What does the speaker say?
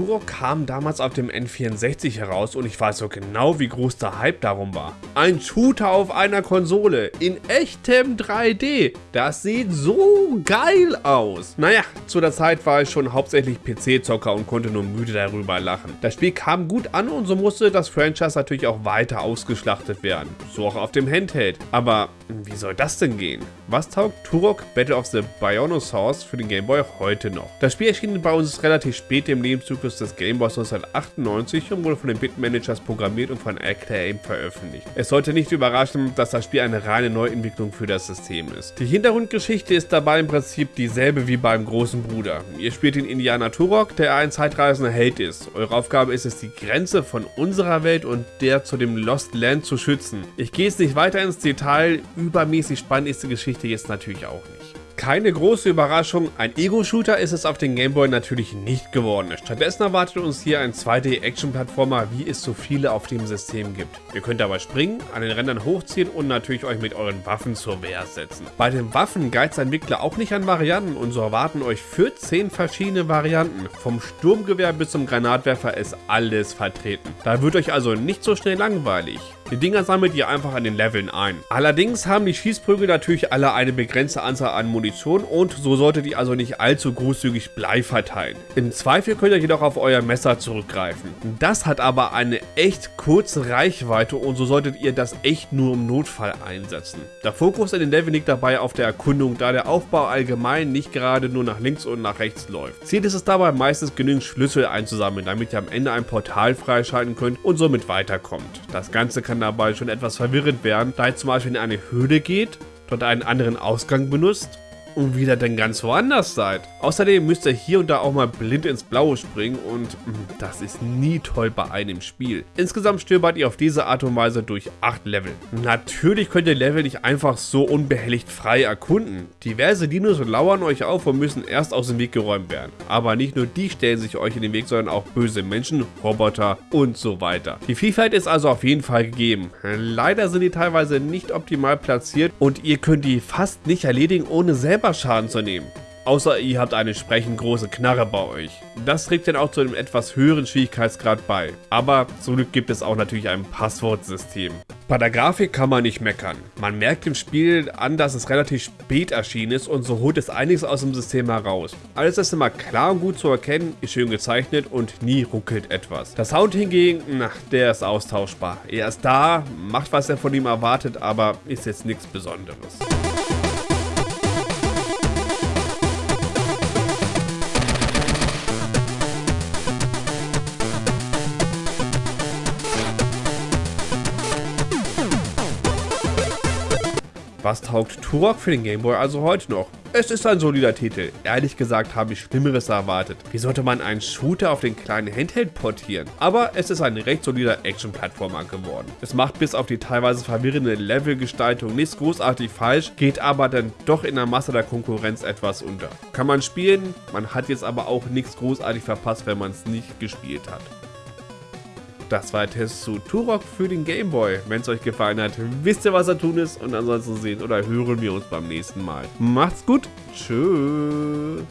Turok kam damals auf dem N64 heraus und ich weiß so genau, wie groß der Hype darum war. Ein Shooter auf einer Konsole in echtem 3D. Das sieht so geil aus. Naja, zu der Zeit war ich schon hauptsächlich PC-Zocker und konnte nur müde darüber lachen. Das Spiel kam gut an und so musste das Franchise natürlich auch weiter ausgeschlachtet werden. So auch auf dem Handheld. Aber wie soll das denn gehen? Was taugt Turok Battle of the Bionosaurs für den Game Boy heute noch? Das Spiel erschien bei uns relativ spät im Lebenszyklus des Game Boys 1998 und wurde von den Bitmanagers programmiert und von Acclaim veröffentlicht. Es sollte nicht überraschen, dass das Spiel eine reine Neuentwicklung für das System ist. Die Hintergrundgeschichte ist dabei im Prinzip dieselbe wie beim großen Bruder. Ihr spielt den Indianer Turok, der ein zeitreisender Held ist. Eure Aufgabe ist es, die Grenze von unserer Welt und der zu dem Lost Land zu schützen. Ich gehe jetzt nicht weiter ins Detail, übermäßig spannend ist die Geschichte jetzt natürlich auch nicht. Keine große Überraschung, ein Ego-Shooter ist es auf den Gameboy natürlich nicht geworden. Stattdessen erwartet uns hier ein 2D-Action-Plattformer, wie es so viele auf dem System gibt. Ihr könnt dabei springen, an den Rändern hochziehen und natürlich euch mit euren Waffen zur Wehr setzen. Bei den Waffen geizt der Entwickler auch nicht an Varianten und so erwarten euch 14 verschiedene Varianten. Vom Sturmgewehr bis zum Granatwerfer ist alles vertreten. Da wird euch also nicht so schnell langweilig. Die Dinger sammelt ihr einfach an den Leveln ein. Allerdings haben die Schießprügel natürlich alle eine begrenzte Anzahl an Munition und so solltet ihr also nicht allzu großzügig Blei verteilen. Im Zweifel könnt ihr jedoch auf euer Messer zurückgreifen. Das hat aber eine echt kurze Reichweite und so solltet ihr das echt nur im Notfall einsetzen. Der Fokus in den Leveln liegt dabei auf der Erkundung, da der Aufbau allgemein nicht gerade nur nach links und nach rechts läuft. Ziel ist es dabei meistens genügend Schlüssel einzusammeln, damit ihr am Ende ein Portal freischalten könnt und somit weiterkommt. Das Ganze kann dabei schon etwas verwirrend werden, da ihr zum Beispiel in eine Höhle geht, dort einen anderen Ausgang benutzt und wieder dann ganz woanders seid. Außerdem müsst ihr hier und da auch mal blind ins Blaue springen und hm, das ist nie toll bei einem Spiel. Insgesamt stöbert ihr auf diese Art und Weise durch 8 Level. Natürlich könnt ihr Level nicht einfach so unbehelligt frei erkunden. Diverse Dinos lauern euch auf und müssen erst aus dem Weg geräumt werden. Aber nicht nur die stellen sich euch in den Weg, sondern auch böse Menschen, Roboter und so weiter. Die Vielfalt ist also auf jeden Fall gegeben. Leider sind die teilweise nicht optimal platziert und ihr könnt die fast nicht erledigen, ohne selber Schaden zu nehmen. Außer ihr habt eine entsprechend große Knarre bei euch. Das trägt dann auch zu einem etwas höheren Schwierigkeitsgrad bei. Aber zum Glück gibt es auch natürlich ein Passwortsystem. Bei der Grafik kann man nicht meckern. Man merkt im Spiel an, dass es relativ spät erschienen ist und so holt es einiges aus dem System heraus. Alles ist immer klar und gut zu erkennen, ist schön gezeichnet und nie ruckelt etwas. Der Sound hingegen, na, der ist austauschbar. Er ist da, macht was er von ihm erwartet, aber ist jetzt nichts Besonderes. Was taugt Turok für den Gameboy also heute noch? Es ist ein solider Titel. Ehrlich gesagt habe ich Schlimmeres erwartet. Wie sollte man einen Shooter auf den kleinen Handheld portieren? Aber es ist ein recht solider Action-Plattformer geworden. Es macht bis auf die teilweise verwirrende Levelgestaltung nichts großartig falsch, geht aber dann doch in der Masse der Konkurrenz etwas unter. Kann man spielen, man hat jetzt aber auch nichts großartig verpasst, wenn man es nicht gespielt hat. Das war der Test zu Turok für den Gameboy. Wenn es euch gefallen hat, wisst ihr, was da tun ist. Und ansonsten sehen oder hören wir uns beim nächsten Mal. Macht's gut. Tschüss.